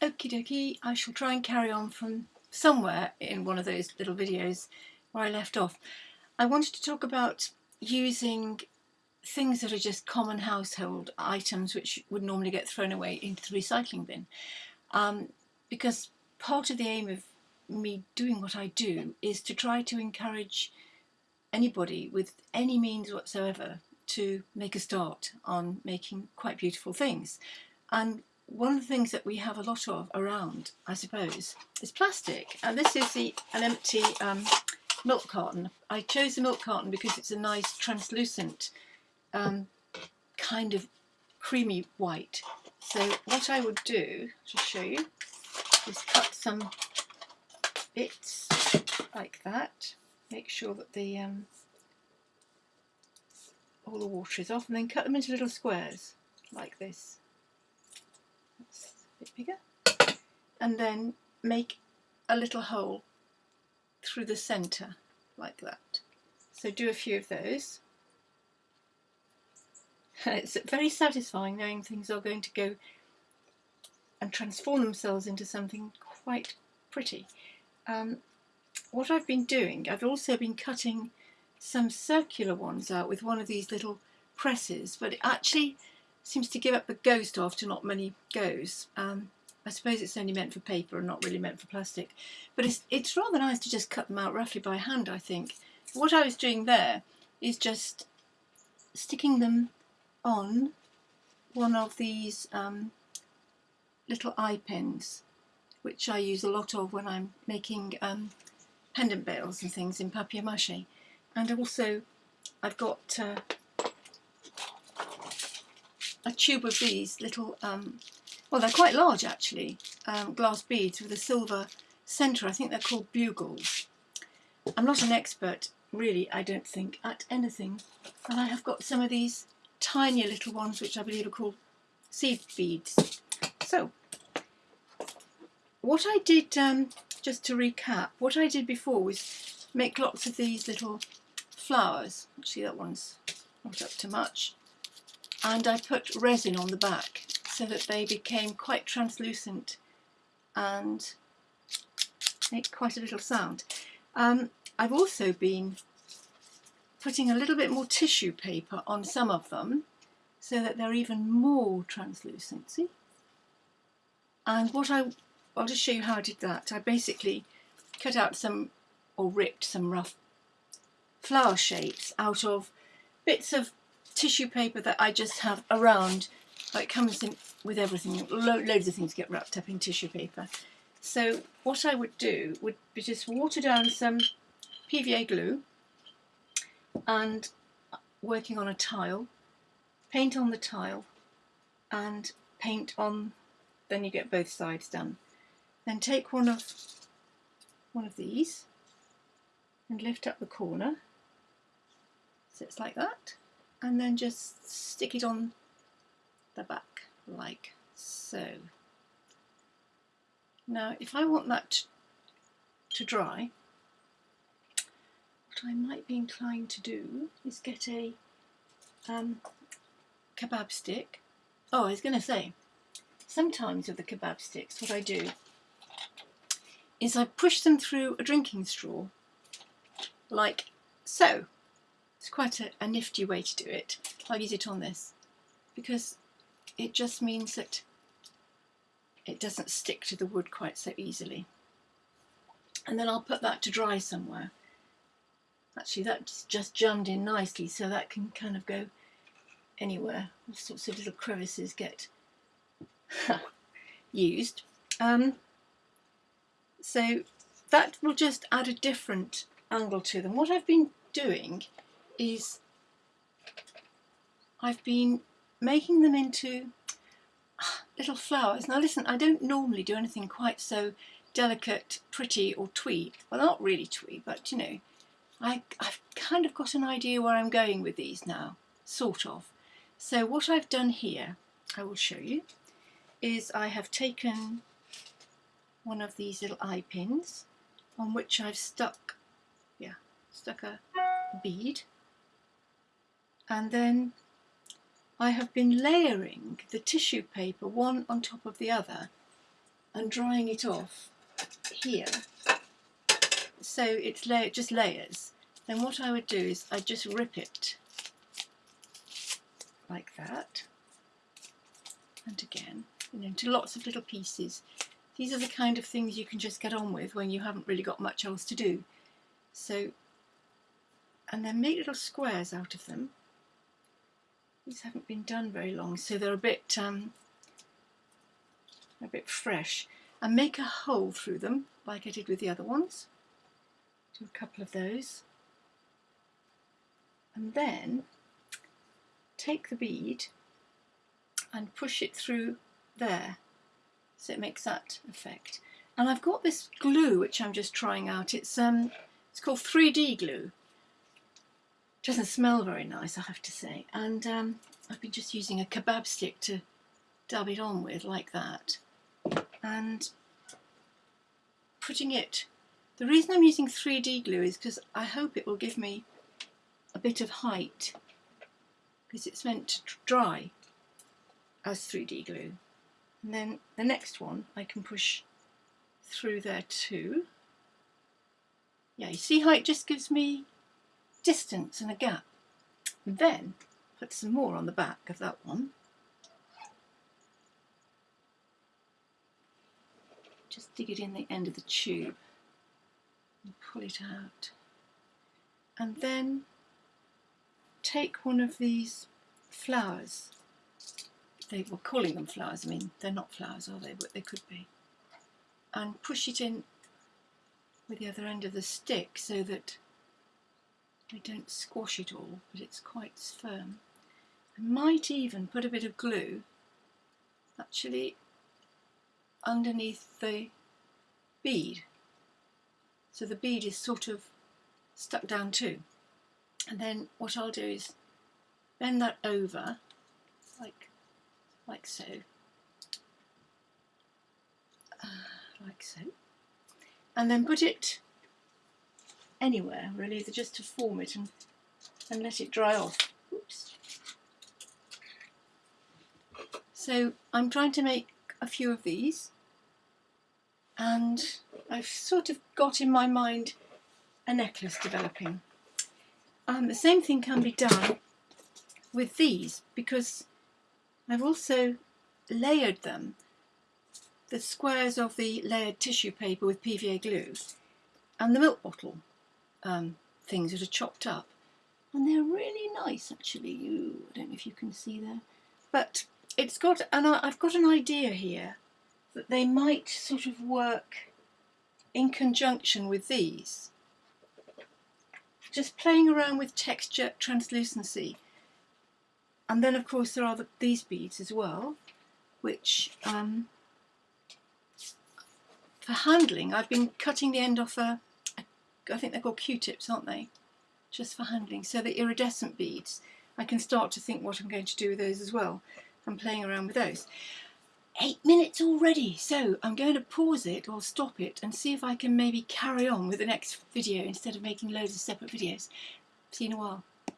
Okie dokie, I shall try and carry on from somewhere in one of those little videos where I left off. I wanted to talk about using things that are just common household items which would normally get thrown away into the recycling bin. Um, because part of the aim of me doing what I do is to try to encourage anybody with any means whatsoever to make a start on making quite beautiful things. And one of the things that we have a lot of around, I suppose, is plastic. And this is the an empty um, milk carton. I chose the milk carton because it's a nice translucent um, kind of creamy white. So what I would do, to show you, is cut some bits like that. Make sure that the um, all the water is off and then cut them into little squares like this a bit bigger and then make a little hole through the centre like that. So do a few of those. it's very satisfying knowing things are going to go and transform themselves into something quite pretty. Um, what I've been doing, I've also been cutting some circular ones out with one of these little presses, but actually seems to give up the ghost after not many goes. Um, I suppose it's only meant for paper and not really meant for plastic. But it's, it's rather nice to just cut them out roughly by hand, I think. What I was doing there is just sticking them on one of these um, little eye pins, which I use a lot of when I'm making um, pendant bails and things in papier-mâché. And also I've got uh, a tube of these little, um, well they're quite large actually, um, glass beads with a silver centre. I think they're called bugles. I'm not an expert really, I don't think, at anything. And I have got some of these tinier little ones which I believe are called seed beads. So, what I did, um, just to recap, what I did before was make lots of these little flowers. See that one's not up to much and I put resin on the back so that they became quite translucent and make quite a little sound. Um, I've also been putting a little bit more tissue paper on some of them so that they're even more translucent, see? And what I, I'll just show you how I did that. I basically cut out some, or ripped some rough flower shapes out of bits of tissue paper that I just have around. It comes in with everything, Lo loads of things get wrapped up in tissue paper. So what I would do would be just water down some PVA glue and uh, working on a tile, paint on the tile and paint on, then you get both sides done. Then take one of one of these and lift up the corner so it's like that and then just stick it on the back like so. Now if I want that to dry, what I might be inclined to do is get a um, kebab stick. Oh, I was going to say, sometimes with the kebab sticks what I do is I push them through a drinking straw like so it's quite a, a nifty way to do it. I'll use it on this because it just means that it doesn't stick to the wood quite so easily. And then I'll put that to dry somewhere. Actually that's just jammed in nicely so that can kind of go anywhere. All sorts of little crevices get used. Um, so that will just add a different angle to them. What I've been doing is I've been making them into ah, little flowers. Now listen, I don't normally do anything quite so delicate, pretty or twee. Well, not really twee, but you know, I, I've kind of got an idea where I'm going with these now, sort of. So what I've done here, I will show you, is I have taken one of these little eye pins on which I've stuck, yeah, stuck a bead and then I have been layering the tissue paper one on top of the other and drying it off here. So it's la just layers. Then what I would do is I'd just rip it like that. And again and into lots of little pieces. These are the kind of things you can just get on with when you haven't really got much else to do. So and then make little squares out of them these haven't been done very long so they're a bit um, a bit fresh. And make a hole through them like I did with the other ones. Do a couple of those. And then take the bead and push it through there so it makes that effect. And I've got this glue which I'm just trying out. It's um it's called 3D glue doesn't smell very nice I have to say and um, I've been just using a kebab stick to dab it on with like that and putting it the reason I'm using 3D glue is because I hope it will give me a bit of height because it's meant to dry as 3D glue. And then the next one I can push through there too. Yeah, you see how it just gives me distance and a gap. And then put some more on the back of that one. Just dig it in the end of the tube and pull it out. And then take one of these flowers. They were calling them flowers, I mean, they're not flowers, are they? But they could be. And push it in with the other end of the stick so that I don't squash it all, but it's quite firm. I might even put a bit of glue actually underneath the bead. So the bead is sort of stuck down too and then what I'll do is bend that over like like so uh, like so and then put it anywhere really. Just to form it and, and let it dry off? Oops. so I'm trying to make a few of these. And I've sort of got in my mind a necklace developing. Um, the same thing can be done with these because I've also layered them, the squares of the layered tissue paper with PVA glue and the milk bottle um, things that are chopped up and they're really nice actually. Ooh, I don't know if you can see there but it's got and I've got an idea here that they might sort of work in conjunction with these just playing around with texture, translucency. And then of course there are the, these beads as well, which um, for handling I've been cutting the end off a I think they're called Q-tips aren't they? Just for handling. So the iridescent beads, I can start to think what I'm going to do with those as well. I'm playing around with those eight minutes already so I'm going to pause it or stop it and see if I can maybe carry on with the next video instead of making loads of separate videos. See you in a while.